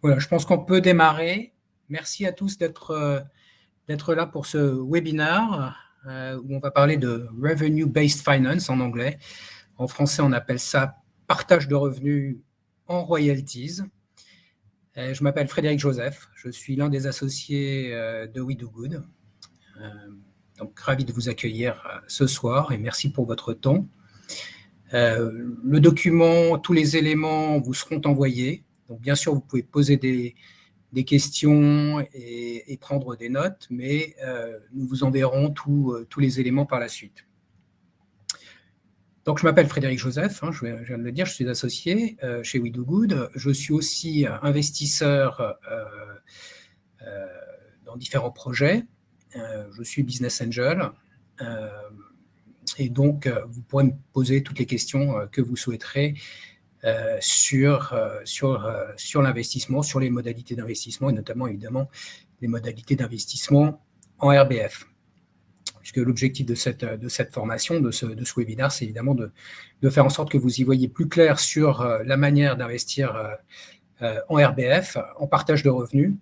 Voilà, je pense qu'on peut démarrer. Merci à tous d'être euh, là pour ce webinaire euh, où on va parler de Revenue Based Finance en anglais. En français, on appelle ça partage de revenus en royalties. Euh, je m'appelle Frédéric Joseph, je suis l'un des associés de We Do Good. Donc, ravi de vous accueillir ce soir et merci pour votre temps. le document, tous les éléments vous seront envoyés. Donc, bien sûr, vous pouvez poser des, questions et, prendre des notes, mais euh, nous vous enverrons euh, tous les éléments par la suite. Donc, je m'appelle Frédéric Joseph, hein, je, viens de le dire, je suis associé euh, chez We Do Good. Je suis aussi investisseur dans différents projets. je suis business angel. et donc, vous pourrez me poser toutes les questions que vous souhaiterez sur, euh, sur, euh, sur l'investissement, sur les modalités d'investissement et notamment évidemment les modalités d'investissement en RBF. Puisque l'objectif de cette, formation, de ce, de webinaire, c'est évidemment de, de, faire en sorte que vous y voyez plus clair sur la manière d'investir en RBF, en partage de revenus,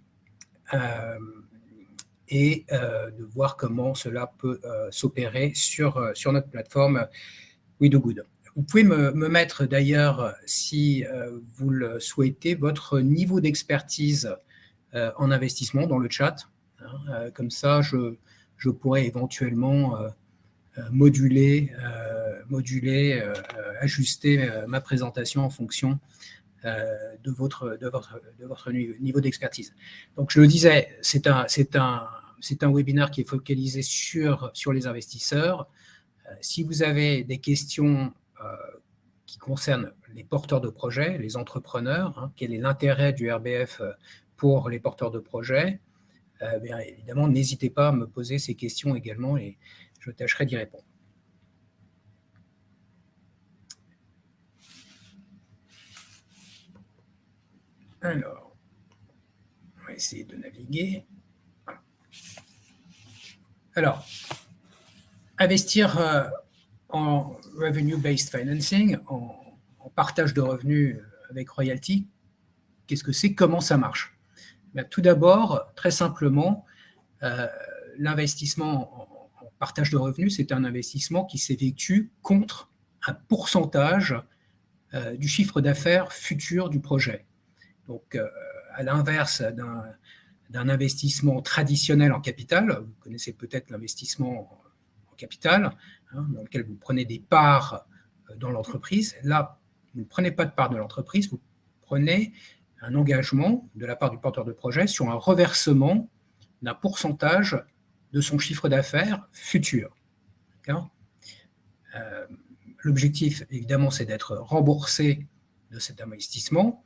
et de voir comment cela peut s'opérer sur, sur notre plateforme We Do Good. Vous pouvez me, mettre d'ailleurs, si euh, vous le souhaitez, votre niveau d'expertise euh, en investissement dans le chat. Hein, euh, comme ça, je, je pourrais éventuellement moduler, moduler ajuster ma présentation en fonction de, votre, de, votre, de votre niveau d'expertise. Donc, je le disais, c'est un, un, un webinaire qui est focalisé sur, sur les investisseurs. Si vous avez des questions euh, qui concerne les porteurs de projets, les entrepreneurs, hein, quel est l'intérêt du RBF euh, pour les porteurs de projets, euh, bien évidemment, n'hésitez pas à me poser ces questions également et je tâcherai d'y répondre. Alors, on va essayer de naviguer. Alors, investir en revenue-based financing, en, partage de revenus avec royalty, qu'est-ce que c'est Comment ça marche? Ben, Tout d'abord, très simplement, euh, l'investissement en, partage de revenus, c'est un investissement qui s'effectue contre un pourcentage euh, du chiffre d'affaires futur du projet. Donc, euh, à l'inverse d'un investissement traditionnel en capital, vous connaissez peut-être l'investissement en capital, Hein, dans lequel vous prenez des parts euh, dans l'entreprise. Là, vous ne prenez pas de part de l'entreprise, vous prenez un engagement de la part du porteur de projet sur un reversement d'un pourcentage de son chiffre d'affaires futur. Euh, l'objectif, évidemment, c'est d'être remboursé de cet investissement,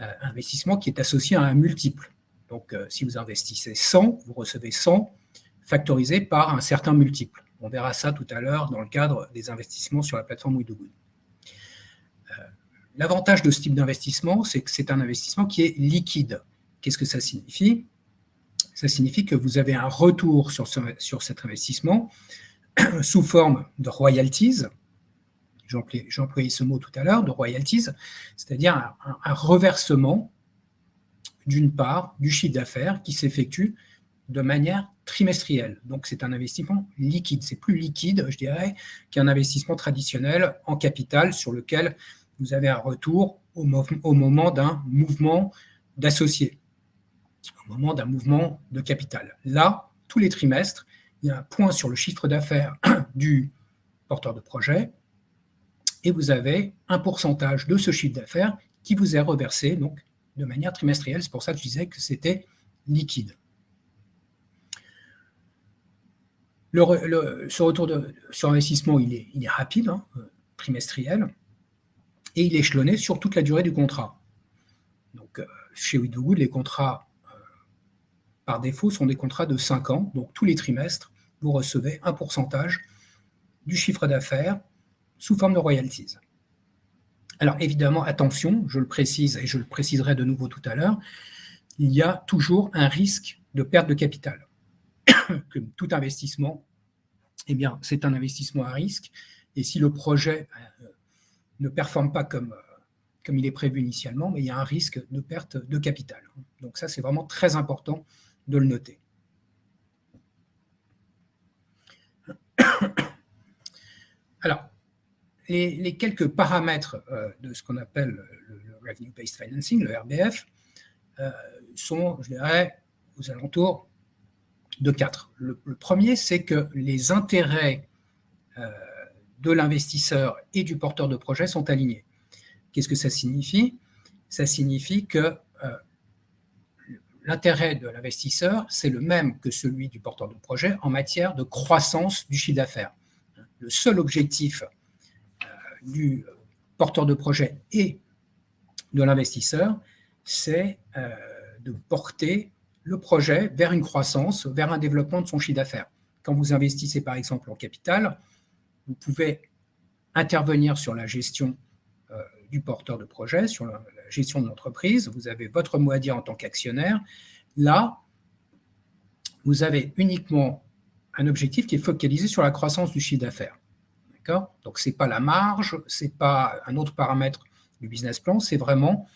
euh, investissement qui est associé à un multiple. Donc, si vous investissez 100, vous recevez 100 factorisé par un certain multiple. On verra ça tout à l'heure dans le cadre des investissements sur la plateforme WeDoGood. Euh, l'avantage de ce type d'investissement, c'est que c'est un investissement qui est liquide. Qu'est-ce que ça signifie? Ça signifie que vous avez un retour sur, cet investissement sous forme de royalties, j'ai employé ce mot tout à l'heure, de royalties, c'est-à-dire un, un, reversement d'une part du chiffre d'affaires qui s'effectue de manière trimestrielle. Donc, c'est un investissement liquide. C'est plus liquide, je dirais, qu'un investissement traditionnel en capital sur lequel vous avez un retour au, moment d'un mouvement d'associés, au moment d'un mouvement de capital. Là, tous les trimestres, il y a un point sur le chiffre d'affaires du porteur de projet et vous avez un pourcentage de ce chiffre d'affaires qui vous est reversé donc, de manière trimestrielle. C'est pour ça que je disais que c'était liquide. Ce retour de, sur investissement, il est, rapide, hein, trimestriel, et il est échelonné sur toute la durée du contrat. Donc, euh, chez WeDoGood, les contrats, euh, par défaut, sont des contrats de 5 ans. Donc, tous les trimestres, vous recevez un pourcentage du chiffre d'affaires sous forme de royalties. Alors, évidemment, attention, je le précise et je le préciserai de nouveau tout à l'heure, il y a toujours un risque de perte de capital que tout investissement, eh bien, c'est un investissement à risque. Et si le projet euh, ne performe pas comme, euh, comme il est prévu initialement, mais il y a un risque de perte de capital. Donc ça, c'est vraiment très important de le noter. Alors, les, quelques paramètres euh, de ce qu'on appelle le, Revenue-Based Financing, le RBF, sont, je dirais, aux alentours de quatre. Le, premier, c'est que les intérêts euh, de l'investisseur et du porteur de projet sont alignés. Qu'est-ce que ça signifie? Ça signifie que l'intérêt de l'investisseur, c'est le même que celui du porteur de projet en matière de croissance du chiffre d'affaires. Le seul objectif du porteur de projet et de l'investisseur, c'est euh, de porter le projet vers une croissance, vers un développement de son chiffre d'affaires. Quand vous investissez par exemple en capital, vous pouvez intervenir sur la gestion euh, du porteur de projet, sur la, gestion de l'entreprise, vous avez votre mot à dire en tant qu'actionnaire. Là, vous avez uniquement un objectif qui est focalisé sur la croissance du chiffre d'affaires. Donc, ce n'est pas la marge, ce n'est pas un autre paramètre du business plan, c'est vraiment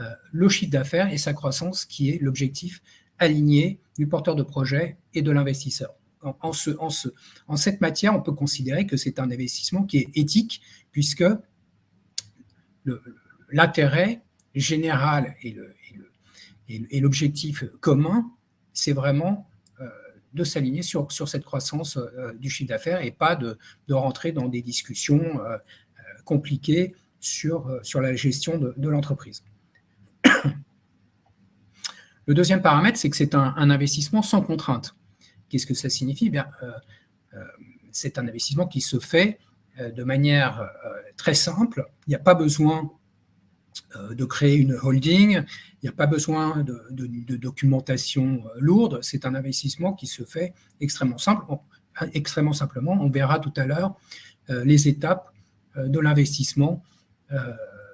euh, le chiffre d'affaires et sa croissance qui est l'objectif aligné du porteur de projet et de l'investisseur. En, ce, en, ce, en, cette matière, on peut considérer que c'est un investissement qui est éthique, puisque l'intérêt général et l'objectif commun, c'est vraiment de s'aligner sur, sur cette croissance euh, du chiffre d'affaires et pas de, de, rentrer dans des discussions euh, euh, compliquées sur, sur la gestion de, l'entreprise. Le deuxième paramètre, c'est que c'est un, investissement sans contrainte. Qu'est-ce que ça signifie? Bien, C'est un investissement qui se fait de manière très simple. Il n'y a pas besoin euh, de créer une holding, il n'y a pas besoin de, documentation euh, lourde, c'est un investissement qui se fait extrêmement, simple, extrêmement simplement. On verra tout à l'heure euh, les étapes de l'investissement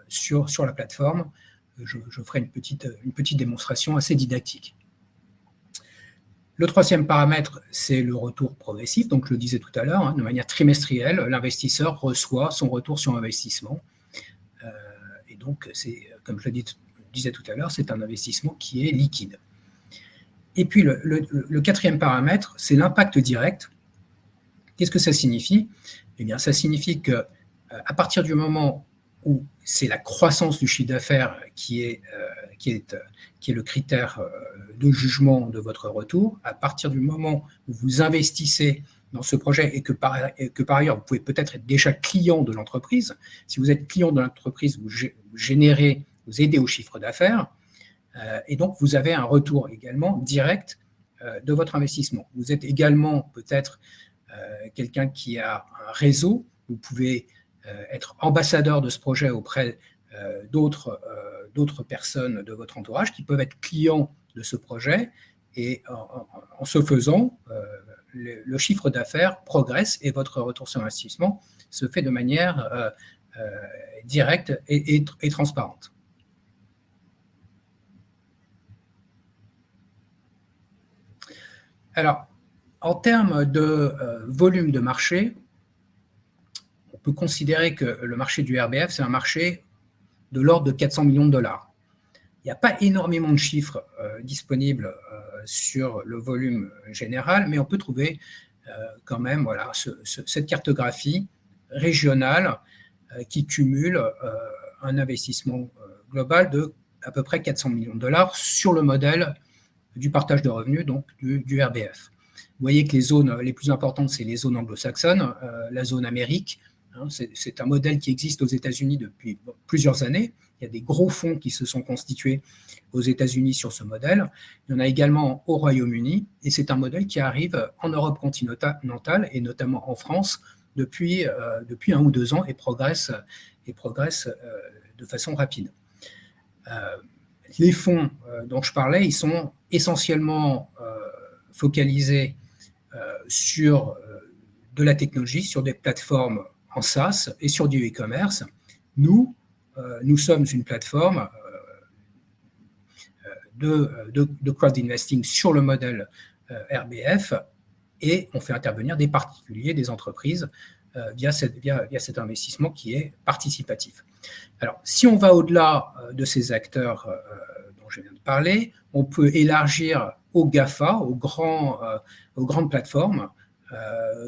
sur, sur la plateforme. Je, ferai une petite, une petite démonstration assez didactique. Le troisième paramètre, c'est le retour progressif. Donc, je le disais tout à l'heure, hein, de manière trimestrielle, l'investisseur reçoit son retour sur investissement donc, c'est, comme je le disais tout à l'heure, c'est un investissement qui est liquide. Et puis, le, quatrième paramètre, c'est l'impact direct. Qu'est-ce que ça signifie? Eh bien, ça signifie que euh, à partir du moment où c'est la croissance du chiffre d'affaires qui est, euh, qui, est, qui est le critère euh, de jugement de votre retour, à partir du moment où vous investissez dans ce projet et que par, que par ailleurs, vous pouvez peut-être être déjà client de l'entreprise. Si vous êtes client de l'entreprise, vous générez, vous aidez au chiffre d'affaires euh, et donc vous avez un retour également direct de votre investissement. Vous êtes également peut-être quelqu'un qui a un réseau, vous pouvez être ambassadeur de ce projet auprès d'autres personnes de votre entourage qui peuvent être clients de ce projet et en, en ce faisant, le, chiffre d'affaires progresse et votre retour sur investissement se fait de manière euh, euh, directe et, transparente. Alors, en termes de euh, volume de marché, peut considérer que le marché du RBF, c'est un marché de l'ordre de 400 millions de dollars. Il n'y a pas énormément de chiffres disponibles sur le volume général, mais on peut trouver euh, quand même voilà, cette cartographie régionale euh, qui cumule euh, un investissement global de à peu près 400 millions de dollars sur le modèle du partage de revenus, donc du, RBF. Vous voyez que les zones les plus importantes, c'est les zones anglo-saxonnes, la zone Amérique. Hein, c'est un modèle qui existe aux États-Unis depuis plusieurs années. Il y a des gros fonds qui se sont constitués aux États-Unis sur ce modèle. Il y en a également au Royaume-Uni, et c'est un modèle qui arrive en Europe continentale, et notamment en France, depuis, euh, un ou deux ans, et progresse, et progresse euh, de façon rapide. Euh, les fonds dont je parlais, ils sont essentiellement focalisés sur de la technologie, sur des plateformes en SaaS et sur du e-commerce. Nous, nous sommes une plateforme de, de, crowd investing sur le modèle euh, RBF et on fait intervenir des particuliers, des entreprises via, cet investissement qui est participatif. Alors, si on va au-delà de ces acteurs dont je viens de parler, on peut élargir aux GAFA, aux, grands, aux grandes plateformes,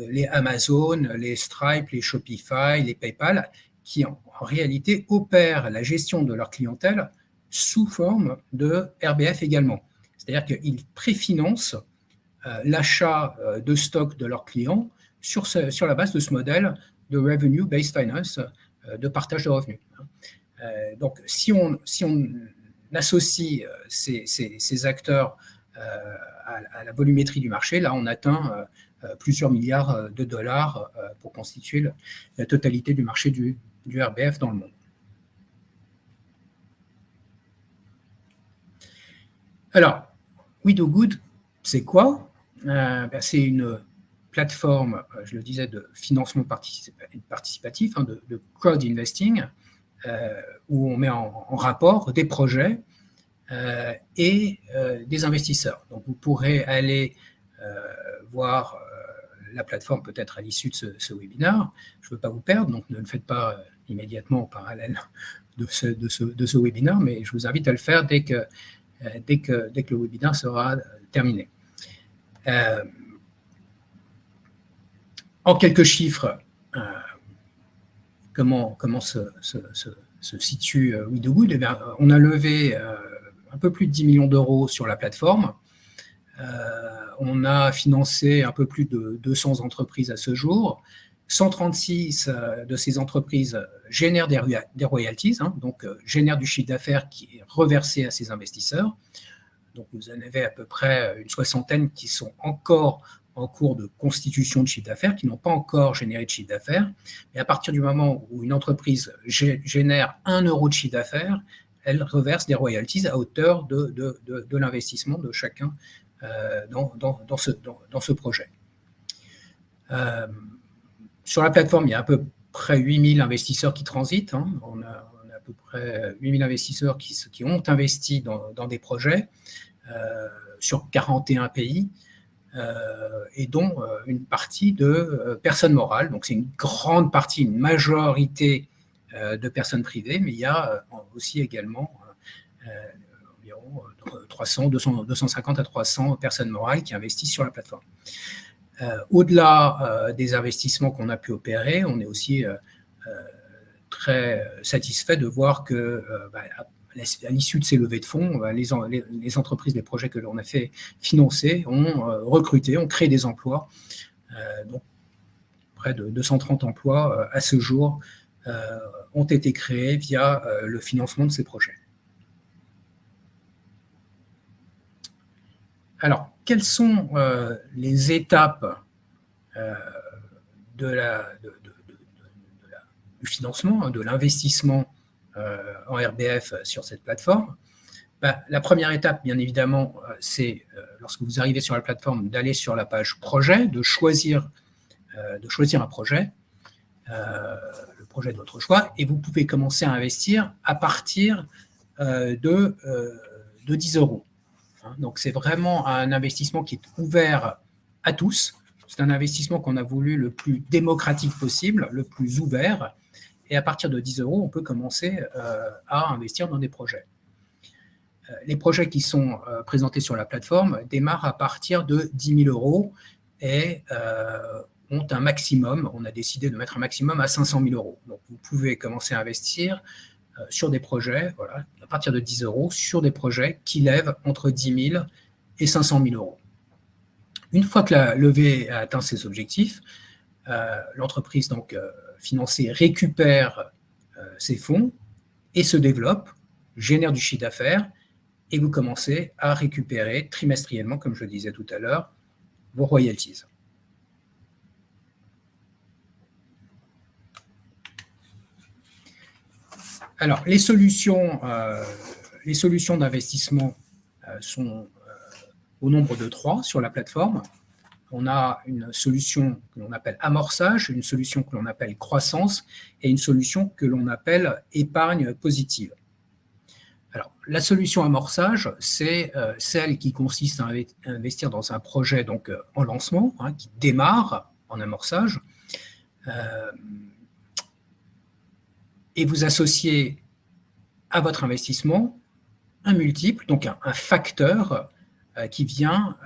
les Amazon, les Stripe, les Shopify, les PayPal, qui en, réalité opèrent la gestion de leur clientèle sous forme de RBF également. C'est-à-dire qu'ils préfinancent euh, l'achat euh, de stock de leurs clients sur, la base de ce modèle de revenue-based finance, euh, de partage de revenus. donc, si on, associe ces, acteurs à, la volumétrie du marché, là, on atteint plusieurs milliards de dollars pour constituer la totalité du marché du, du RBF dans le monde. Alors, We Do Good, c'est quoi? Euh, ben, C'est une plateforme, euh, je le disais, de financement participatif, hein, de, crowd investing, euh, où on met en, rapport des projets et des investisseurs. Donc, vous pourrez aller voir la plateforme peut-être à l'issue de ce, webinaire. Je ne veux pas vous perdre, donc ne le faites pas immédiatement en parallèle de ce, de ce, ce webinaire, mais je vous invite à le faire dès que, dès que, dès que le webinaire sera terminé. Euh, en quelques chiffres, euh, comment, comment se, situe euh, WeDoGood eh On a levé un peu plus de 10 millions d'euros sur la plateforme. On a financé un peu plus de 200 entreprises à ce jour. 136 de ces entreprises génèrent des, royalties, hein, donc génèrent du chiffre d'affaires qui est reversé à ces investisseurs. Donc, vous en avez à peu près une soixantaine qui sont encore en cours de constitution de chiffre d'affaires, qui n'ont pas encore généré de chiffre d'affaires. Mais à partir du moment où une entreprise génère un euro de chiffre d'affaires, elle reverse des royalties à hauteur de, l'investissement de chacun euh, dans, ce, projet. Euh, sur la plateforme, il y a à peu près 8000 investisseurs qui transitent. Hein. On a à peu près 8000 investisseurs qui, ont investi dans, des projets euh, sur 41 pays, et dont une partie de personnes morales. Donc c'est une grande partie, une majorité de personnes privées, mais il y a aussi également 300, 200, 250 à 300 personnes morales qui investissent sur la plateforme. Au-delà des investissements qu'on a pu opérer, on est aussi très satisfait de voir que euh, bah, à l'issue de ces levées de fonds, bah, les, les, entreprises, les projets que l'on a fait financer ont euh, recruté, ont créé des emplois. Euh, donc, près de 230 emplois à ce jour ont été créés via le financement de ces projets. Alors, quelles sont les étapes la, du financement, hein, de l'investissement euh, en RBF sur cette plateforme? Bah, la première étape, bien évidemment, euh, c'est euh, lorsque vous arrivez sur la plateforme d'aller sur la page projet, de choisir, de choisir un projet, le projet de votre choix, et vous pouvez commencer à investir à partir de, de 10 euros. Hein, donc c'est vraiment un investissement qui est ouvert à tous. C'est un investissement qu'on a voulu le plus démocratique possible, le plus ouvert, et à partir de 10 euros, on peut commencer euh, à investir dans des projets. Euh, les projets qui sont euh, présentés sur la plateforme démarrent à partir de 10 000 euros et ont un maximum, on a décidé de mettre un maximum à 500 000 euros. Donc vous pouvez commencer à investir sur des projets, voilà, à partir de 10 euros, sur des projets qui lèvent entre 10 000 et 500 000 euros. Une fois que la levée a atteint ses objectifs, l'entreprise donc financé récupère euh, ses fonds et se développe, génère du chiffre d'affaires, et vous commencez à récupérer trimestriellement, comme je disais tout à l'heure, vos royalties. Alors, les solutions, euh, d'investissement euh, sont au nombre de trois sur la plateforme on a une solution que l'on appelle amorçage, une solution que l'on appelle croissance et une solution que l'on appelle épargne positive. Alors, la solution amorçage, c'est euh, celle qui consiste à investir dans un projet donc, euh, en lancement, hein, qui démarre en amorçage. Et vous associez à votre investissement un multiple, donc un, facteur qui vient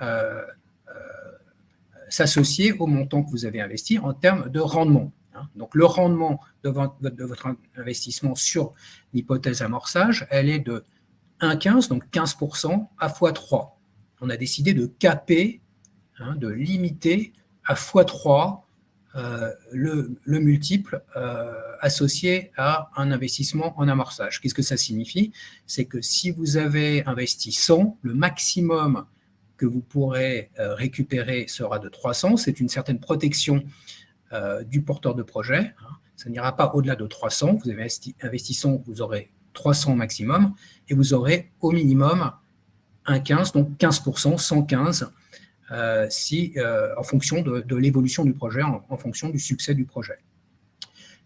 s'associer au montant que vous avez investi en termes de rendement. Hein. Donc, le rendement de votre, investissement sur l'hypothèse amorçage, elle est de 1,15, donc 15% à x3. On a décidé de caper, hein, de limiter à x3 euh, le, multiple euh, associé à un investissement en amorçage. Qu'est-ce que ça signifie? C'est que si vous avez investi 100, le maximum que vous pourrez euh, récupérer sera de 300. C'est une certaine protection du porteur de projet. Hein. Ça n'ira pas au-delà de 300. Vous avez investi 100, vous aurez 300 maximum et vous aurez au minimum un 15, donc 15%, 115, euh, si, en fonction de, l'évolution du projet, en, fonction du succès du projet.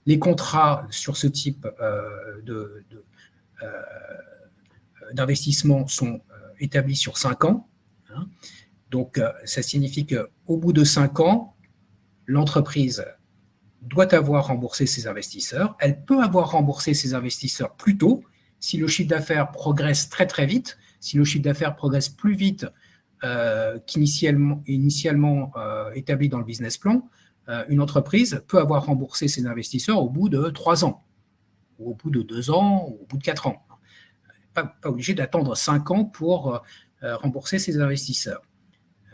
Les contrats sur ce type d'investissement sont établis sur 5 ans. Hein. Donc, euh, ça signifie qu'au bout de cinq ans, l'entreprise doit avoir remboursé ses investisseurs. Elle peut avoir remboursé ses investisseurs plus tôt si le chiffre d'affaires progresse très très vite, si le chiffre d'affaires progresse plus vite euh, qu'initialement initialement, euh, établi dans le business plan, une entreprise peut avoir remboursé ses investisseurs au bout de trois ans, ou au bout de deux ans, ou au bout de quatre ans. Pas, pas obligé d'attendre cinq ans pour euh, rembourser ses investisseurs.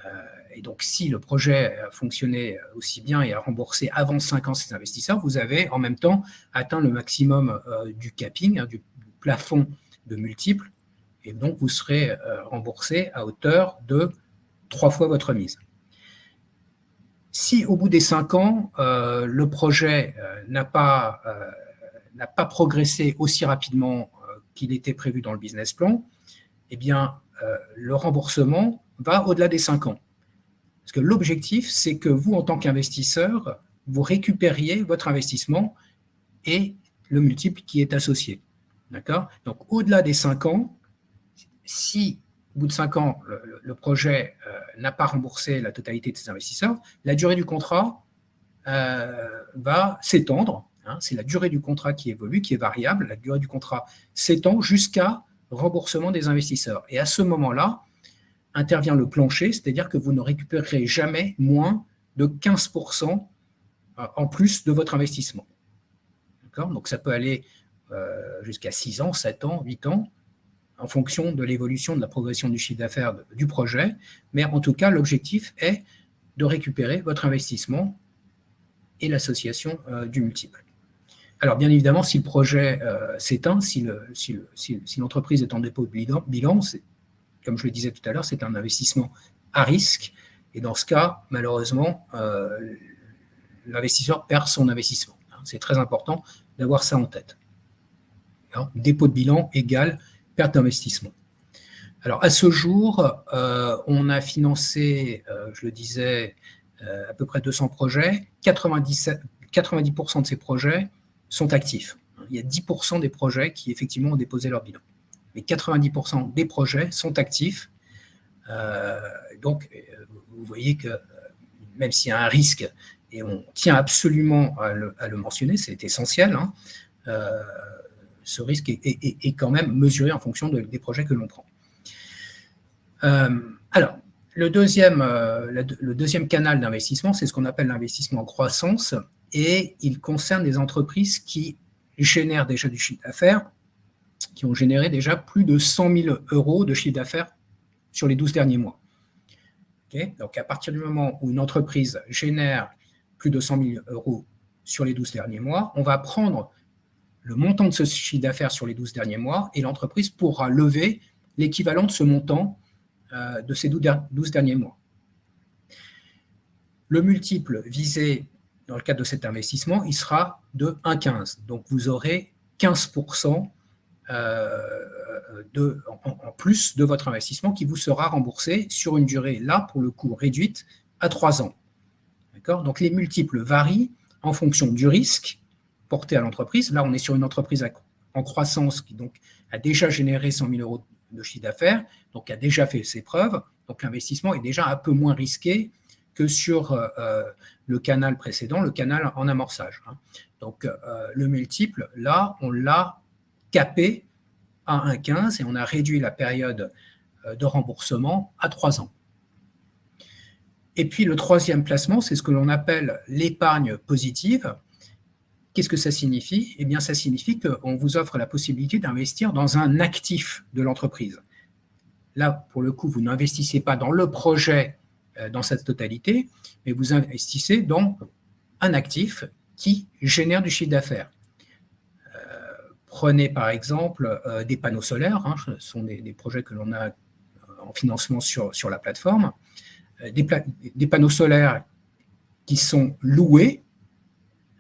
Euh, et donc, si le projet a fonctionné aussi bien et a remboursé avant 5 ans ses investisseurs, vous avez en même temps atteint le maximum euh, du capping, hein, du plafond de multiples, et donc vous serez remboursé à hauteur de trois fois votre mise. Si au bout des 5 ans, le projet n'a pas, pas progressé aussi rapidement qu'il était prévu dans le business plan, eh bien, euh, le remboursement va au-delà des 5 ans. Parce que l'objectif, c'est que vous, en tant qu'investisseur, vous récupériez votre investissement et le multiple qui est associé. D'accord? Donc, au-delà des 5 ans, si au bout de 5 ans, le, projet euh, n'a pas remboursé la totalité de ses investisseurs, la durée du contrat euh, va s'étendre. Hein. c'est la durée du contrat qui évolue, qui est variable. La durée du contrat s'étend jusqu'à remboursement des investisseurs. Et à ce moment-là, intervient le plancher, c'est-à-dire que vous ne récupérerez jamais moins de 15% euh, en plus de votre investissement. Donc ça peut aller jusqu'à 6 ans, 7 ans, 8 ans, en fonction de l'évolution de la progression du chiffre d'affaires du projet. Mais en tout cas, l'objectif est de récupérer votre investissement et l'association euh, du multiple. Alors, bien évidemment, si le projet euh, s'éteint, si l'entreprise est en dépôt de bilan, comme je le disais tout à l'heure, c'est un investissement à risque. Et dans ce cas, malheureusement, euh, l'investisseur perd son investissement. C'est très important d'avoir ça en tête. dépôt de bilan égale perte d'investissement. Alors, à ce jour, euh, on a financé, je le disais, à peu près 200 projets. 90% de ces projets sont actifs. Il y a 10% des projets qui effectivement ont déposé leur bilan. Mais 90% des projets sont actifs. Euh, donc, euh, vous voyez que euh, même s'il y a un risque, et on tient absolument à le, mentionner, c'est essentiel, hein, ce risque est, quand même mesuré en fonction des projets que l'on prend. alors, le deuxième, le deuxième canal d'investissement, c'est ce qu'on appelle l'investissement en croissance et il concerne des entreprises qui génèrent déjà du chiffre d'affaires, qui ont généré déjà plus de 100 000 euros de chiffre d'affaires sur les 12 derniers mois. Donc, à partir du moment où une entreprise génère plus de 100 000 euros sur les 12 derniers mois, on va prendre le montant de ce chiffre d'affaires sur les 12 derniers mois et l'entreprise pourra lever l'équivalent de ce montant euh, de ces 12 derniers mois. Le multiple visé dans le cadre de cet investissement, il sera de 1,15. Donc, vous aurez 15% euh, de, en, plus de votre investissement qui vous sera remboursé sur une durée, là, pour le coup, réduite à 3 ans. Donc, les multiples varient en fonction du risque porté à l'entreprise. Là, on est sur une entreprise en croissance qui donc, a déjà généré 100 000 euros de chiffre d'affaires, donc a déjà fait ses preuves. Donc, l'investissement est déjà un peu moins risqué que sur le canal précédent, le canal en amorçage. Hein. Donc, le multiple, là, on l'a capé à 1,15 et on a réduit la période de remboursement à 3 ans. Et puis le troisième placement, c'est ce que l'on appelle l'épargne positive. Qu'est-ce que ça signifie? Eh bien, ça signifie qu'on vous offre la possibilité d'investir dans un actif de l'entreprise. Là, pour le coup, vous n'investissez pas dans le projet euh, dans sa totalité, mais vous investissez dans un actif qui génère du chiffre d'affaires. Euh, prenez par exemple euh, des panneaux solaires, hein, ce sont des, projets que l'on a en financement sur, sur la plateforme. Des, panneaux solaires qui sont loués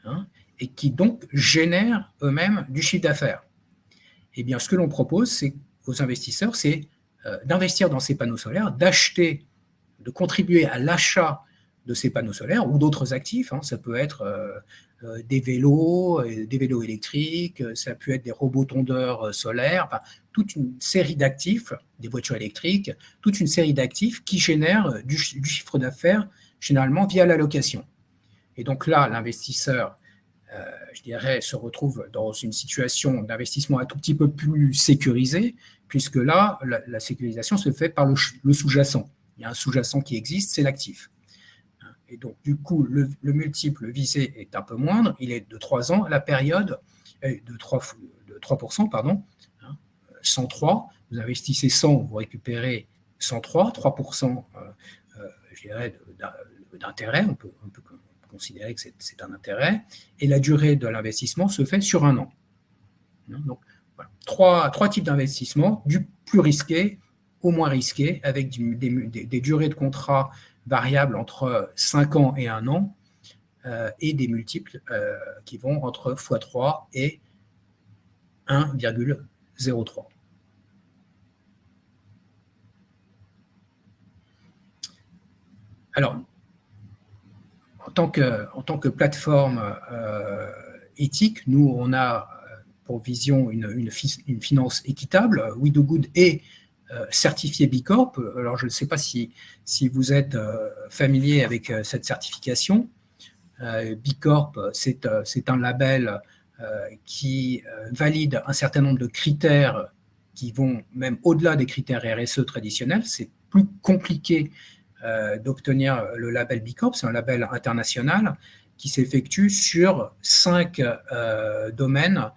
hein, et qui donc génèrent eux-mêmes du chiffre d'affaires. Eh bien, ce que l'on propose aux investisseurs, c'est euh, d'investir dans ces panneaux solaires, d'acheter, de contribuer à l'achat de ces panneaux solaires ou d'autres actifs. Hein. ça peut être euh, euh, des vélos, des vélos électriques, ça peut être des robots tondeurs solaires, toute une série d'actifs, des voitures électriques, toute une série d'actifs qui génèrent du, chiffre d'affaires généralement via la location. Et donc là, l'investisseur, je dirais, se retrouve dans une situation d'investissement un tout petit peu plus sécurisée, puisque là, la, sécurisation se fait par le sous-jacent. Il y a un sous-jacent qui existe, c'est l'actif. Et donc, du coup, le, multiple visé est un peu moindre, il est de 3 ans, la période est de 3, de 3% pardon, 103, hein, vous investissez 100, vous récupérez 103, 3% euh, euh, je dirais, d'intérêt, on peut, considérer que c'est un intérêt, et la durée de l'investissement se fait sur un an. Hein, donc, voilà. trois, trois types d'investissement, du plus risqué au moins risqué, avec des, durées de contrat variables entre 5 ans et 1 an, euh, et des multiples euh, qui vont entre x3 et 1,03. Alors, en tant que, plateforme euh, éthique, nous, on a pour vision une, finance équitable. We Do Good est euh, certifié Bicorp. Alors, je ne sais pas si, vous êtes euh, familier avec euh, cette certification. Bicorp, c'est un label qui valide un certain nombre de critères qui vont même au-delà des critères RSE traditionnels. C'est plus compliqué d'obtenir le label Bicorp. C'est un label international qui s'effectue sur cinq domaines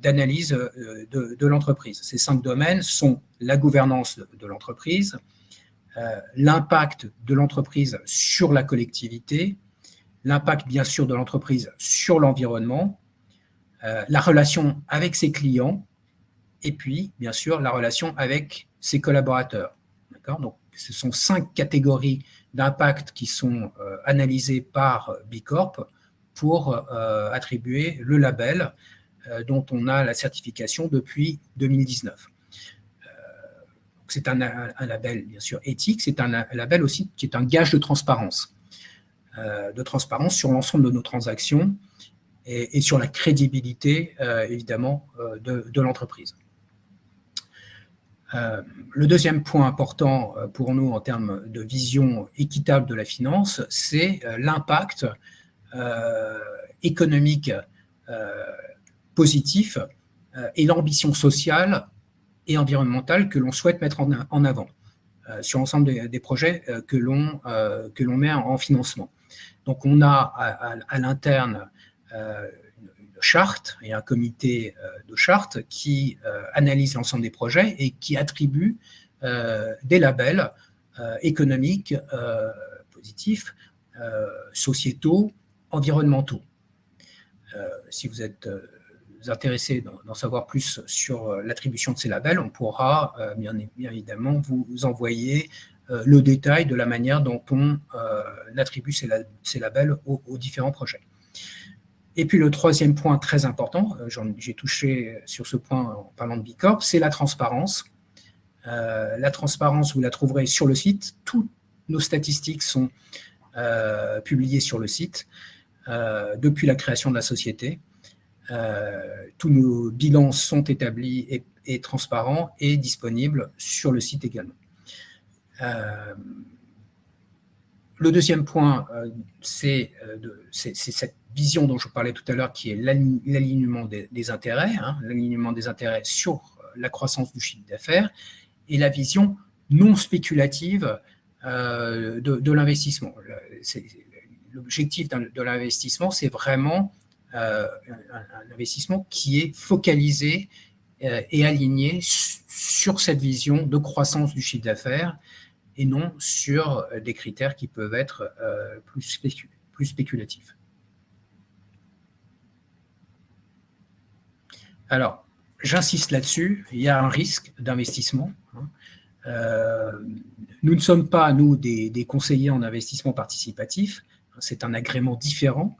d'analyse euh, de, l'entreprise. Ces cinq domaines sont la gouvernance de, l'entreprise, euh, l'impact de l'entreprise sur la collectivité, l'impact bien sûr de l'entreprise sur l'environnement, euh, la relation avec ses clients, et puis bien sûr la relation avec ses collaborateurs. Donc ce sont cinq catégories d'impact qui sont analysées par Bicorp pour attribuer le label euh, dont on a la certification depuis 2019. Euh, c'est un, label, bien sûr, éthique, c'est un, label aussi qui est un gage de transparence, euh, de transparence sur l'ensemble de nos transactions et, sur la crédibilité, évidemment, de, l'entreprise. Le deuxième point important pour nous en termes de vision équitable de la finance, c'est l'impact économique positif euh, et l'ambition sociale et environnementale que l'on souhaite mettre en, avant euh, sur l'ensemble des, projets euh, que l'on met en, financement. Donc on a à, l'interne charte et un comité de charte qui analyse l'ensemble des projets et qui attribue des labels économiques positifs, sociétaux, environnementaux. si vous êtes intéressé d'en savoir plus sur euh, l'attribution de ces labels, on pourra euh, bien, évidemment vous, envoyer euh, le détail de la manière dont on attribue ces, labels aux, différents projets. Et puis le troisième point très important, j'ai touché sur ce point en parlant de Bicorp, c'est la transparence. la transparence, vous la trouverez sur le site. Toutes nos statistiques sont publiées sur le site depuis la création de la société. Euh, tous nos bilans sont établis et, transparents et disponibles sur le site également. Euh, le deuxième point, c'est cette vision dont je parlais tout à l'heure, qui est l'alignement des, intérêts, hein, l'alignement des intérêts sur la croissance du chiffre d'affaires, et la vision non spéculative de, l'investissement. L'objectif de l'investissement, c'est vraiment un, investissement qui est focalisé et aligné sur cette vision de croissance du chiffre d'affaires et non sur euh, des critères qui peuvent être euh, plus, spéculatifs. Alors, j'insiste là-dessus, il y a un risque d'investissement. Hein. Euh, nous ne sommes pas, nous, des, conseillers en investissement participatif, c'est un agrément différent.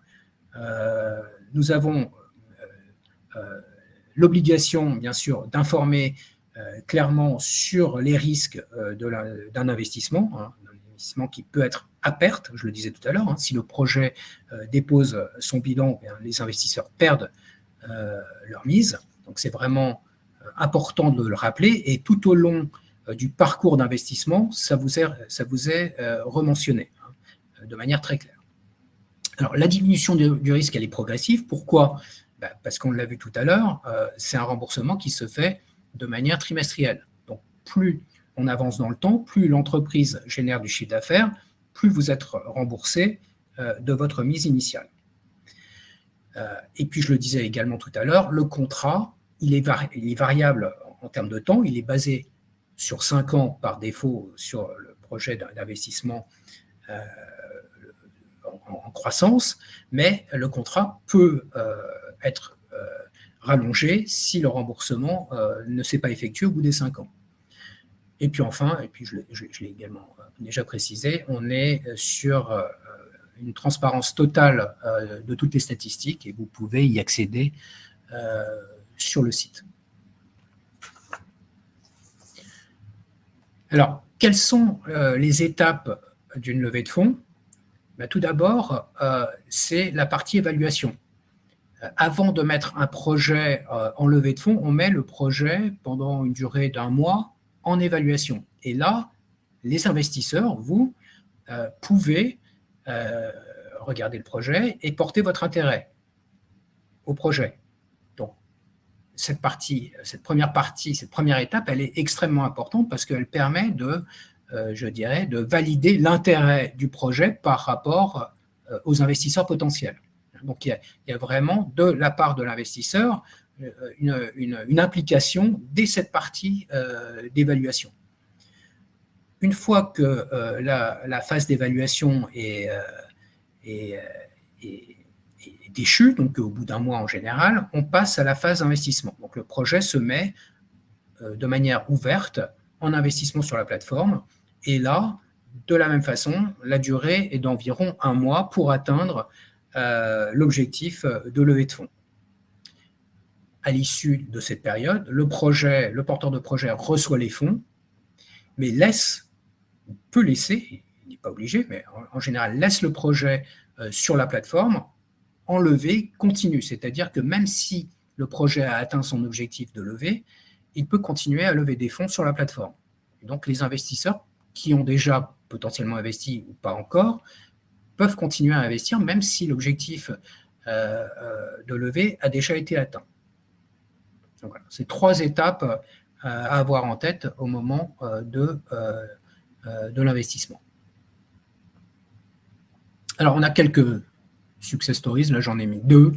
nous avons l'obligation, bien sûr, d'informer clairement sur les risques euh, d'un investissement, hein, un investissement qui peut être à perte, je le disais tout à l'heure, hein. si le projet euh, dépose son bilan, eh les investisseurs perdent leur mise. Donc c'est vraiment important de le rappeler et tout au long du parcours d'investissement, ça vous est, ça vous est rementionné hein, de manière très claire. Alors la diminution du, risque, elle est progressive. Pourquoi? Ben, Parce qu'on l'a vu tout à l'heure, c'est un remboursement qui se fait de manière trimestrielle. Donc, plus on avance dans le temps, plus l'entreprise génère du chiffre d'affaires, plus vous êtes remboursé euh, de votre mise initiale. Euh, et puis, je le disais également tout à l'heure, le contrat, il est, variable en termes de temps, il est basé sur 5 ans par défaut sur le projet d'investissement euh, en, croissance, mais le contrat peut être rallongé si le remboursement euh, ne s'est pas effectué au bout des cinq ans. Et puis enfin, et puis je, l'ai également euh, déjà précisé, on est euh, sur une transparence totale de toutes les statistiques et vous pouvez y accéder sur le site. Alors, quelles sont les étapes d'une levée de fonds? Ben, Tout d'abord, c'est la partie évaluation avant de mettre un projet euh, en levée de fonds, on met le projet pendant une durée d'un mois en évaluation. Et là, les investisseurs, vous, euh, pouvez euh, regarder le projet et porter votre intérêt au projet. Donc, cette première partie, cette première étape, elle est extrêmement importante parce qu'elle permet de valider l'intérêt du projet par rapport aux investisseurs potentiels. Donc, il y, a, vraiment, de la part de l'investisseur, euh, une, implication dès cette partie euh, d'évaluation. Une fois que euh, la, phase d'évaluation est, déchue, donc au bout d'un mois en général, on passe à la phase d'investissement. Donc, le projet se met de manière ouverte en investissement sur la plateforme. Et là, de la même façon, la durée est d'environ un mois pour atteindre l'objectif de levée de fonds. À l'issue de cette période, le, projet, le porteur de projet reçoit les fonds, mais laisse, peut laisser, il n'est pas obligé, mais en, général laisse le projet euh, sur la plateforme en levée continue. C'est-à-dire que même si le projet a atteint son objectif de levée, il peut continuer à lever des fonds sur la plateforme. donc les investisseurs qui ont déjà potentiellement investi ou pas encore peuvent continuer à investir même si l'objectif euh, euh, de levée a déjà été atteint. Donc c'est trois étapes euh, à avoir en tête au moment de, de l'investissement. Alors, on a quelques success stories, là j'en ai mis deux.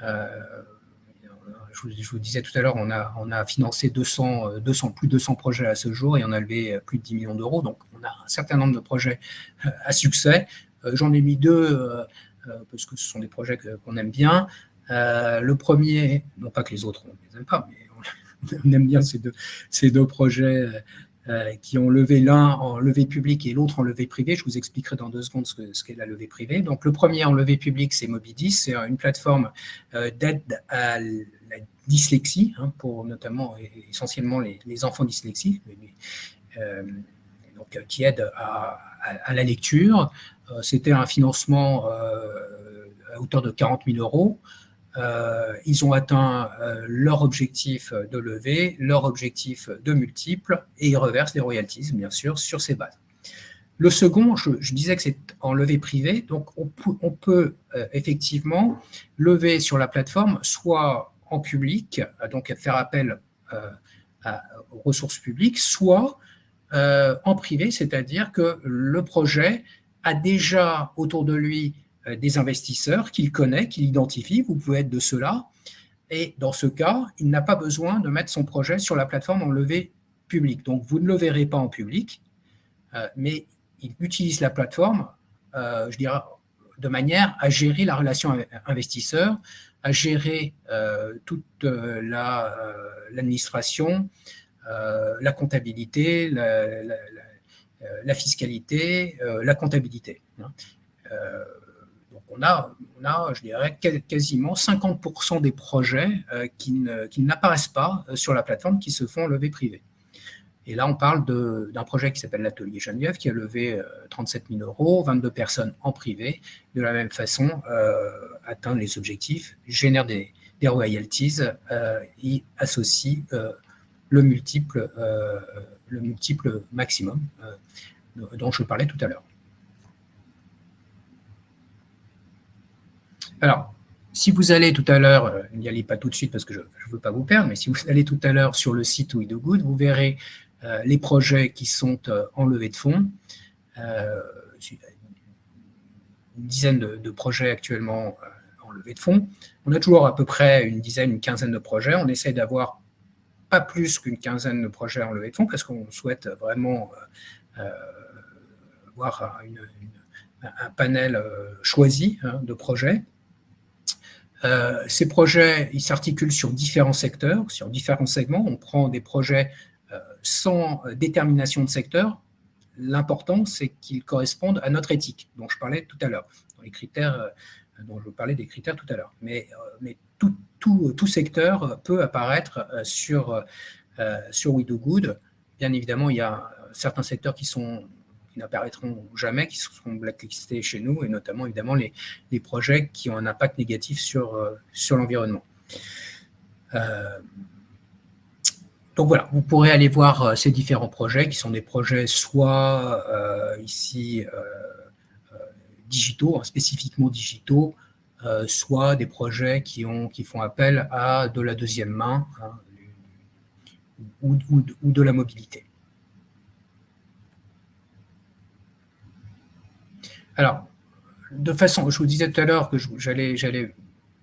je, vous, disais tout à l'heure, on a, on a financé 200, 200, plus de 200 projets à ce jour et on a levé plus de 10 millions d'euros. Donc, on a un certain nombre de projets à succès. Euh, j'en ai mis deux euh, euh, parce que ce sont des projets qu'on aime bien. le premier, non pas que les autres, on ne les aime pas, mais on, aime bien ces deux, projets qui ont levé l'un en levée publique et l'autre en levée privée. Je vous expliquerai dans deux secondes ce qu'est la levée privée. Donc, le premier en levée publique, c'est Mobidis. C'est une plateforme d'aide à la dyslexie, hein, pour notamment essentiellement les, enfants dyslexiques, donc, qui aide à, la lecture, c'était un financement euh, à hauteur de 40 000 euros. Euh, ils ont atteint leur objectif de levée, leur objectif de multiple, et ils reversent les royalties, bien sûr, sur ces bases. Le second, je, disais que c'est en levée privée, donc on, peut effectivement lever sur la plateforme soit en public, donc faire appel aux ressources publiques, soit en privé, c'est-à-dire que le projet a déjà autour de lui des investisseurs qu'il connaît, qu'il identifie, vous pouvez être de ceux-là, et dans ce cas, il n'a pas besoin de mettre son projet sur la plateforme en levée publique. Donc, vous ne le verrez pas en public, euh, mais il utilise la plateforme, euh, je dirais, de manière à gérer la relation investisseur, à gérer euh, toute l'administration, la, comptabilité, la, fiscalité, la comptabilité. Hein on a, je dirais, quasiment 50% des projets euh, qui n'apparaissent pas euh, sur la plateforme qui se font lever privé. Et là, on parle d'un projet qui s'appelle l'Atelier Geneviève, qui a levé 37 euh, 000 euros, 22 personnes en privé, de la même façon, atteint les objectifs, génère des, royalties et associe le, multiple, le multiple maximum dont je parlais tout à l'heure. Alors, si vous allez tout à l'heure, euh, n'y allez pas tout de suite parce que je ne veux pas vous perdre, mais si vous allez tout à l'heure sur le site We Do Good, vous verrez euh, les projets qui sont euh, en levée de fonds. une dizaine de, projets actuellement en levée de fonds. On a toujours à peu près une dizaine, une quinzaine de projets. On essaie d'avoir pas plus qu'une quinzaine de projets en levée de fonds parce qu'on souhaite vraiment avoir un panel choisi hein, de projets. Euh, ces projets, ils s'articulent sur différents secteurs, sur différents segments. On prend des projets euh, sans détermination de secteur. L'important, c'est qu'ils correspondent à notre éthique, dont je parlais tout à l'heure, dans les critères euh, dont je parlais des critères tout à l'heure. Mais tout, secteur peut apparaître sur, sur We Do Good. Bien évidemment, il y a certains secteurs qui sont qui n'apparaîtront jamais, qui seront blacklistés chez nous, et notamment évidemment les, projets qui ont un impact négatif sur, euh, sur l'environnement. Euh, donc voilà, vous pourrez aller voir euh, ces différents projets qui sont des projets soit ici digitaux, hein, spécifiquement digitaux, soit des projets qui, ont, qui font appel à de la deuxième main hein, ou, de la mobilité. Alors, de façon, je vous disais tout à l'heure que j'allais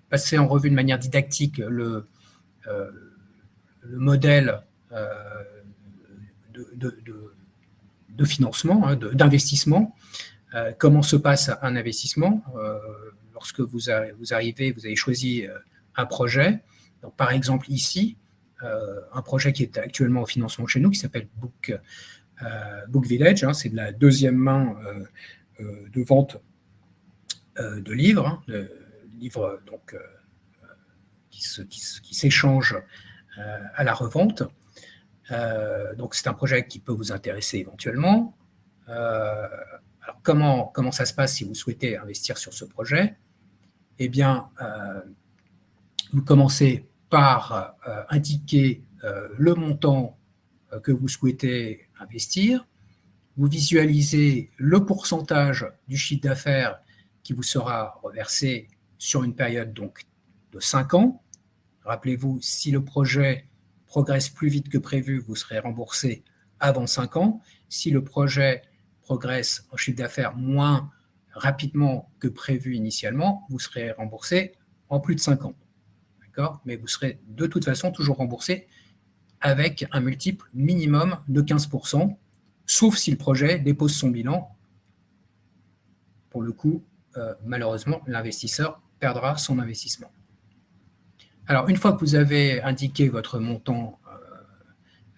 passer en revue de manière didactique le, euh, modèle euh, de, financement, hein, d'investissement, euh, comment se passe un investissement lorsque vous, arrivez, vous avez choisi un projet. par exemple, ici, un projet qui est actuellement au financement chez nous, qui s'appelle Book, Book Village, hein, c'est de la deuxième main euh, de vente euh, de livres, hein, de livres donc, euh, qui s'échangent à la revente. donc c'est un projet qui peut vous intéresser éventuellement. alors comment, comment ça se passe si vous souhaitez investir sur ce projet? Eh bien, vous commencez par indiquer le montant que vous souhaitez investir vous visualisez le pourcentage du chiffre d'affaires qui vous sera reversé sur une période donc de 5 ans. Rappelez-vous, si le projet progresse plus vite que prévu, vous serez remboursé avant 5 ans. Si le projet progresse en chiffre d'affaires moins rapidement que prévu initialement, vous serez remboursé en plus de 5 ans. D'accord? Mais vous serez de toute façon toujours remboursé avec un multiple minimum de 15%, sauf si le projet dépose son bilan. Pour le coup, euh, malheureusement, l'investisseur perdra son investissement. Alors, une fois que vous avez indiqué votre montant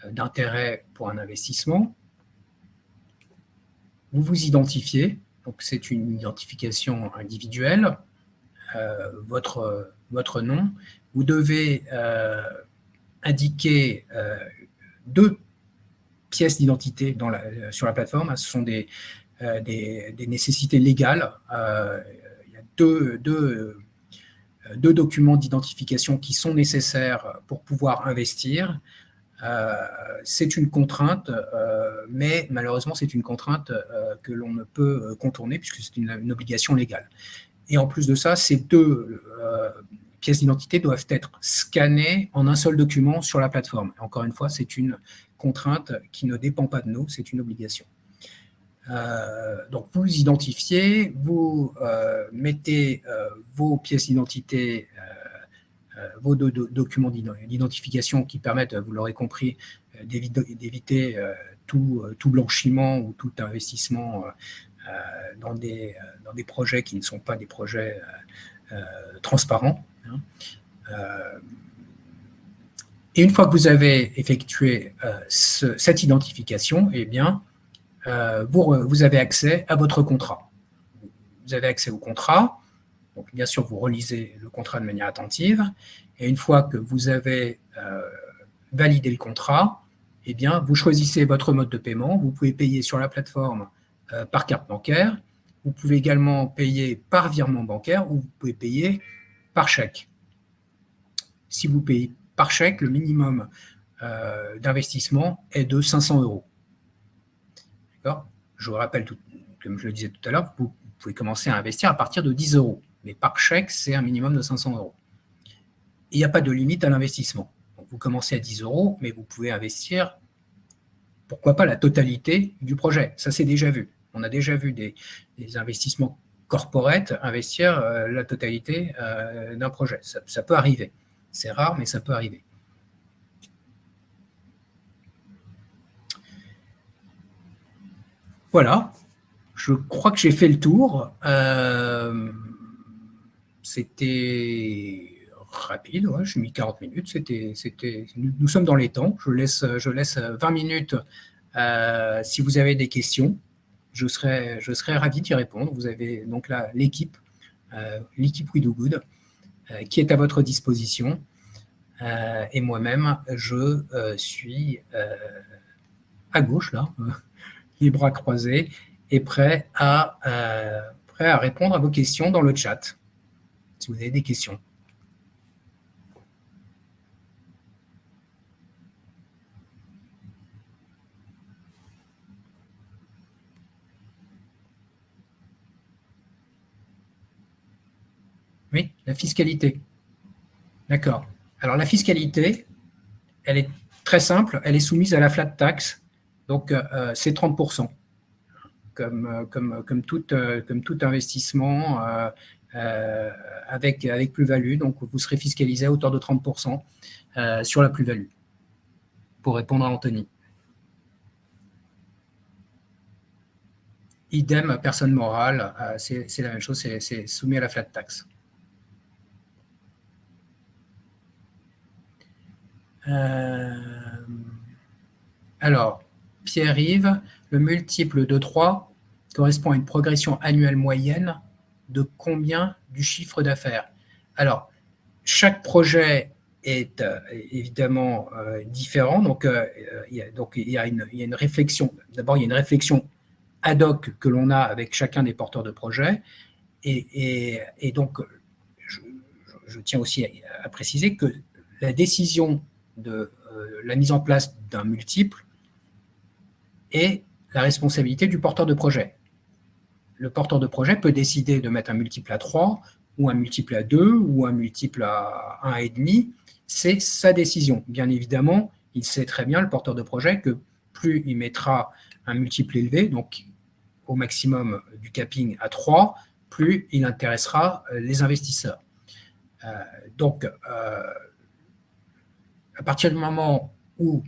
euh, d'intérêt pour un investissement, vous vous identifiez, donc c'est une identification individuelle, euh, votre, nom. Vous devez indiquer deux pièces d'identité sur la plateforme. Ce sont des, euh, nécessités légales. Euh, il y a euh, deux documents d'identification qui sont nécessaires pour pouvoir investir. C'est une contrainte, mais malheureusement, c'est une contrainte que l'on ne peut contourner puisque c'est une, obligation légale. Et en plus de ça, ces deux pièces d'identité doivent être scannées en un seul document sur la plateforme. Encore une fois, c'est une contrainte qui ne dépend pas de nous, c'est une obligation. donc, vous identifiez, vous mettez vos pièces d'identité euh, vos documents d'identification qui permettent, vous l'aurez compris, euh, d'éviter euh, tout, blanchiment ou tout investissement dans, des, projets qui ne sont pas des projets transparents. Hein. Et une fois que vous avez effectué cette identification, eh bien, vous, avez accès à votre contrat. Vous avez accès au contrat, donc, bien sûr, vous relisez le contrat de manière attentive. Et une fois que vous avez euh, validé le contrat, eh bien, vous choisissez votre mode de paiement. Vous pouvez payer sur la plateforme euh, par carte bancaire. Vous pouvez également payer par virement bancaire ou vous pouvez payer par chèque. Si vous payez par chèque, le minimum euh, d'investissement est de 500 euros. Je vous rappelle, comme je le disais tout à l'heure, vous pouvez commencer à investir à partir de 10 euros mais par chèque, c'est un minimum de 500 euros. Il n'y a pas de limite à l'investissement. Vous commencez à 10 euros, mais vous pouvez investir, pourquoi pas la totalité du projet. Ça, c'est déjà vu. On a déjà vu des, investissements corporate investir euh, la totalité euh, d'un projet. Ça, peut arriver. C'est rare, mais ça peut arriver. Voilà, je crois que j'ai fait le tour. Euh, c'était rapide, j'ai mis 40 minutes, c'était, c'était, nous, sommes dans les temps, je laisse, je laisse 20 minutes euh, si vous avez des questions, je serai, je serai ravi d'y répondre. Vous avez donc là l'équipe, euh, l'équipe We Do Good, euh, qui est à votre disposition. et moi-même, je suis à gauche, là, les bras croisés, et prêt à, prêt à répondre à vos questions dans le chat si vous avez des questions. Oui, la fiscalité. D'accord. Alors la fiscalité, elle est très simple, elle est soumise à la flat tax, donc euh, c'est 30%. Comme, euh, comme, comme, tout, euh, comme tout investissement, euh, avec, avec plus-value. Donc, vous serez fiscalisé à hauteur de 30% euh, sur la plus-value, pour répondre à Anthony. Idem, personne morale, euh, c'est la même chose, c'est soumis à la flat tax. alors, Pierre-Yves, le multiple de 3 correspond à une progression annuelle moyenne de combien du chiffre d'affaires. Alors, chaque projet est euh, évidemment euh, différent, donc, euh, il y a, donc il y a une, réflexion, d'abord il y a une réflexion ad hoc que l'on a avec chacun des porteurs de projet, et, donc je, tiens aussi à, préciser que la décision de la mise en place d'un multiple est la responsabilité du porteur de projet le porteur de projet peut décider de mettre un multiple à 3 ou un multiple à 2 ou un multiple à 1,5. C'est sa décision. Bien évidemment, il sait très bien, le porteur de projet, que plus il mettra un multiple élevé, donc au maximum du capping à 3, plus il intéressera les investisseurs. Euh, donc, euh, à partir du moment où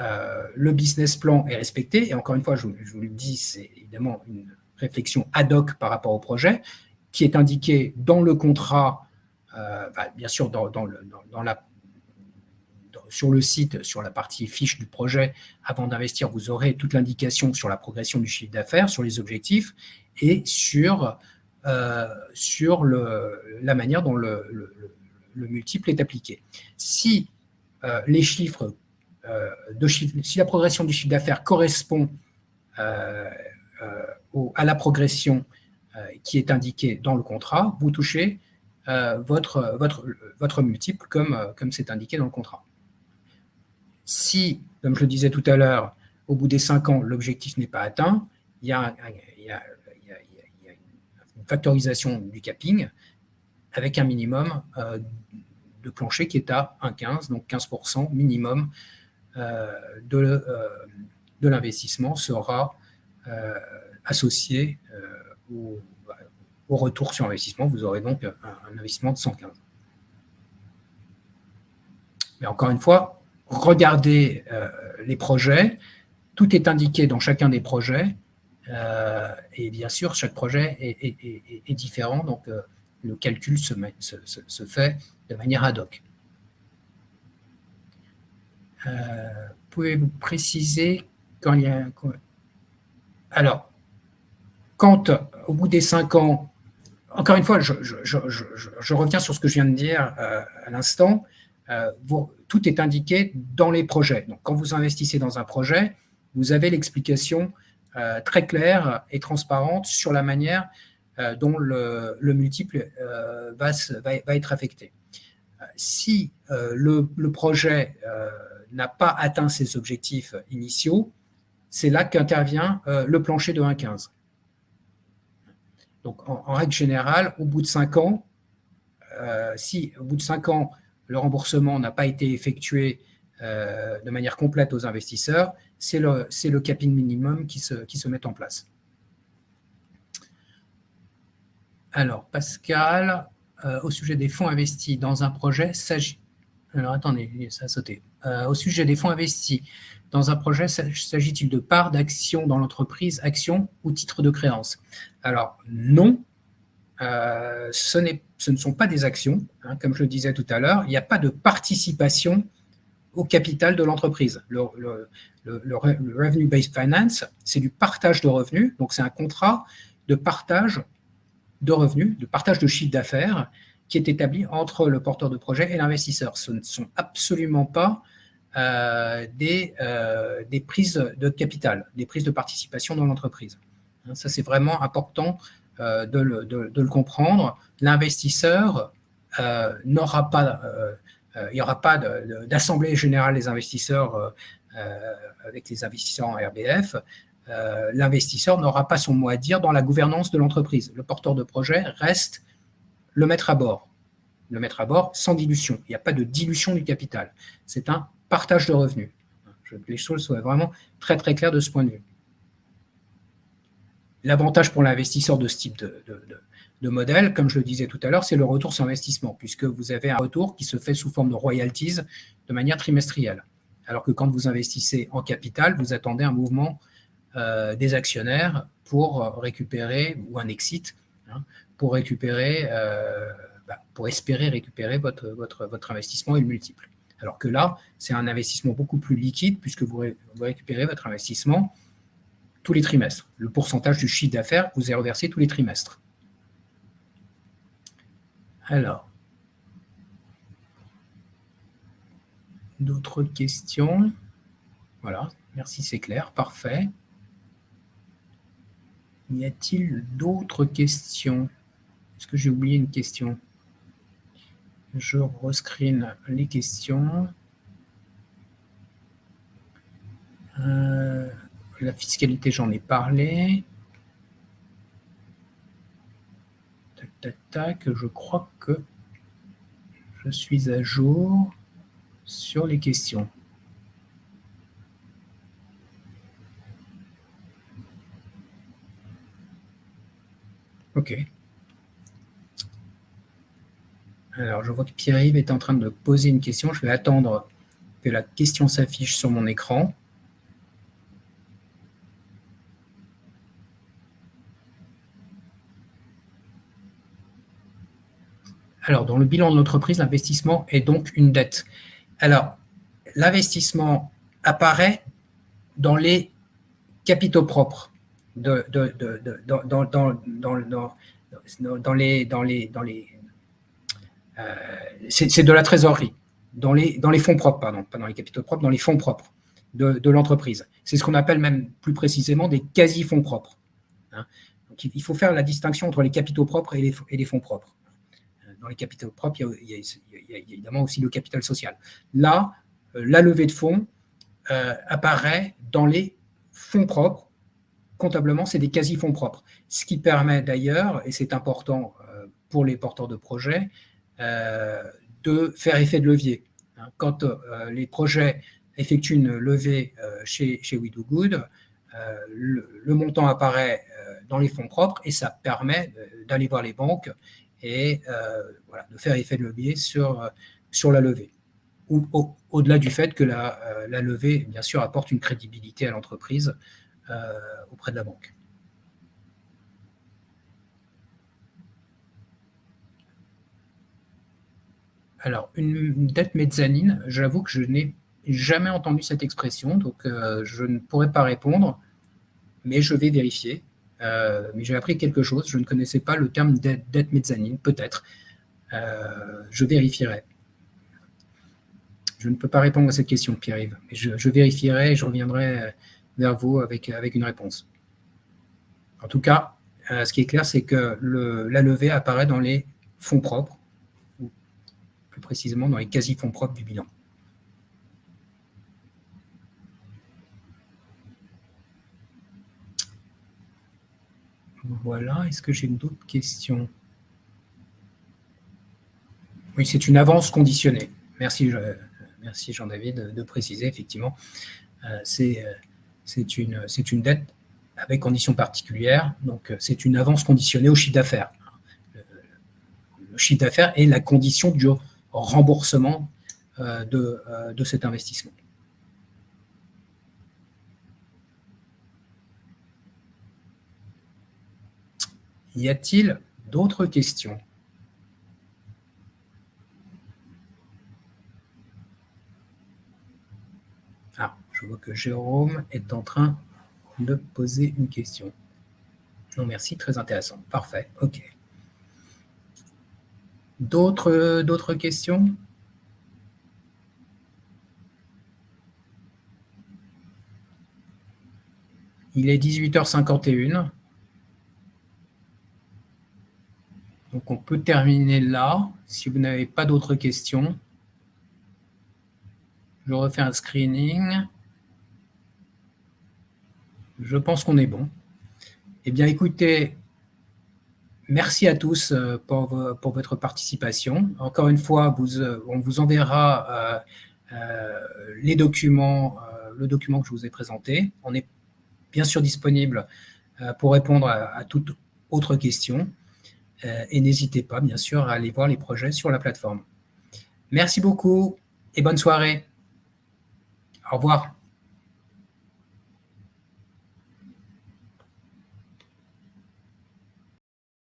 euh, le business plan est respecté, et encore une fois, je, je vous le dis, c'est évidemment une réflexion ad hoc par rapport au projet, qui est indiqué dans le contrat, euh, bah, bien sûr sur le site, sur la partie fiche du projet, avant d'investir, vous aurez toute l'indication sur la progression du chiffre d'affaires, sur les objectifs et sur, euh, sur le, la manière dont le, multiple est appliqué. Si euh, les chiffres, de chiffre, si la progression du chiffre d'affaires correspond à la progression euh, qui est indiquée dans le contrat, vous touchez euh, votre, votre, votre multiple comme euh, c'est indiqué dans le contrat. Si, comme je le disais tout à l'heure, au bout des cinq ans, l'objectif n'est pas atteint, il y, a y a, une factorisation du capping avec un minimum de plancher qui est à 1,15, donc 15% minimum de, de l'investissement sera associé au, au, retour sur investissement. Vous aurez donc un, un investissement de 115. Mais encore une fois, regardez euh, les projets, tout est indiqué dans chacun des projets, euh, et bien sûr, chaque projet est, différent, donc euh, le calcul se, fait de manière ad hoc. Pouvez-vous préciser quand il y a... Alors, quand au bout des cinq ans, encore une fois, je, reviens sur ce que je viens de dire à l'instant, euh, tout est indiqué dans les projets. Donc, quand vous investissez dans un projet, vous avez l'explication euh, très claire et transparente sur la manière euh, dont le, multiple va, être affecté. Si le, projet n'a pas atteint ses objectifs initiaux, c'est là qu'intervient le plancher de 1,15. Donc, en, règle générale, au bout de 5 ans, si au bout de 5 ans, le remboursement n'a pas été effectué euh, de manière complète aux investisseurs, c'est le, capping minimum qui se, met en place. Alors, Pascal, euh, au sujet des fonds investis dans un projet, s'agit... Alors, attendez, ça a sauté. Euh, au sujet des fonds investis dans un projet, s'agit-il de parts d'actions dans l'entreprise, actions ou titres de créance? Alors, non, euh, ce, ne sont pas des actions, hein, comme je le disais tout à l'heure, il n'y a pas de participation au capital de l'entreprise. Le, Revenue-Based Finance, c'est du partage de revenus, donc c'est un contrat de partage de revenus, de partage de chiffre d'affaires qui est établi entre le porteur de projet et l'investisseur. Ce ne sont absolument pas des, euh, des prises de capital, des prises de participation dans l'entreprise. Hein, ça, c'est vraiment important euh, de le, comprendre, l'investisseur euh, n'aura pas, euh, il n'y aura pas d'assemblée générale des investisseurs avec les investisseurs en RBF, l'investisseur n'aura pas son mot à dire dans la gouvernance de l'entreprise. Le porteur de projet reste le maître à bord. Le maître à bord sans dilution. Il n'y a pas de dilution du capital. C'est un partage de revenus. Je veux que les choses soient vraiment très très claires de ce point de vue. L'avantage pour l'investisseur de ce type de, modèle, comme je le disais tout à l'heure, c'est le retour sur investissement, puisque vous avez un retour qui se fait sous forme de royalties de manière trimestrielle. Alors que quand vous investissez en capital, vous attendez un mouvement euh, des actionnaires pour récupérer, ou un exit, hein, pour récupérer, euh, bah, pour espérer récupérer votre, votre, votre investissement et le multiple. Alors que là, c'est un investissement beaucoup plus liquide, puisque vous récupérez votre investissement tous les trimestres. Le pourcentage du chiffre d'affaires vous est reversé tous les trimestres. Alors, d'autres questions? Voilà, merci, c'est clair, parfait. Y a-t-il d'autres questions? Est-ce que j'ai oublié une question? Je rescreen les questions. Euh, la fiscalité, j'en ai parlé. Tac, tac, tac. Je crois que je suis à jour sur les questions. OK. Alors, je vois que Pierre-Yves est en train de poser une question. Je vais attendre que la question s'affiche sur mon écran. Alors, dans le bilan de l'entreprise, l'investissement est donc une dette. Alors, l'investissement apparaît dans les capitaux propres, dans, les, c'est de la trésorerie, dans les, fonds propres, pardon, pas dans les capitaux propres, dans les fonds propres de, l'entreprise. C'est ce qu'on appelle même plus précisément des quasi-fonds propres. Hein. Donc, il faut faire la distinction entre les capitaux propres et les, fonds propres dans les capitaux propres, il y, a, évidemment aussi le capital social. Là, euh, la levée de fonds euh, apparaît dans les fonds propres comptablement, c'est des quasi-fonds propres. Ce qui permet d'ailleurs, et c'est important pour les porteurs de projets, de faire effet de levier. Hein. Quand les projets effectuent une levée chez, chez We Do Good, le, montant apparaît dans les fonds propres et ça permet d'aller voir les banques et voilà, de faire effet de levier sur, sur la levée au-delà du fait que la, levée, bien sûr, apporte une crédibilité à l'entreprise euh, auprès de la banque. Alors, une dette mezzanine, j'avoue que je n'ai jamais entendu cette expression, donc euh, je ne pourrais pas répondre, mais je vais vérifier. Euh, mais j'ai appris quelque chose, je ne connaissais pas le terme dette mezzanine, peut-être. je vérifierai. Je ne peux pas répondre à cette question, Pierre-Yves, mais je, vérifierai et je reviendrai vers vous avec, avec une réponse. En tout cas, euh, ce qui est clair, c'est que la levée apparaît dans les fonds propres, précisément dans les quasi-fonds propres du bilan. Voilà, est-ce que j'ai d'autres questions? Oui, c'est une avance conditionnée. Merci, merci Jean-David de, préciser, effectivement. Euh, c'est euh, c'est une, une dette avec conditions particulières. Donc, euh, c'est une avance conditionnée au chiffre d'affaires. Le chiffre d'affaires est la condition du remboursement euh, de, euh, de cet investissement. Y a-t-il d'autres questions? Je vois que Jérôme est en train de poser une question. Non, merci, très intéressant. Parfait, ok. D'autres questions? Il est 18h51. Donc on peut terminer là, si vous n'avez pas d'autres questions. Je refais un screening. Je pense qu'on est bon. Eh bien, écoutez, merci à tous euh, pour, votre participation. Encore une fois, euh, on vous enverra euh, les documents, le document que je vous ai présenté. On est bien sûr disponible pour répondre à, toute autre question. et n'hésitez pas, bien sûr, à aller voir les projets sur la plateforme. Merci beaucoup et bonne soirée. Au revoir.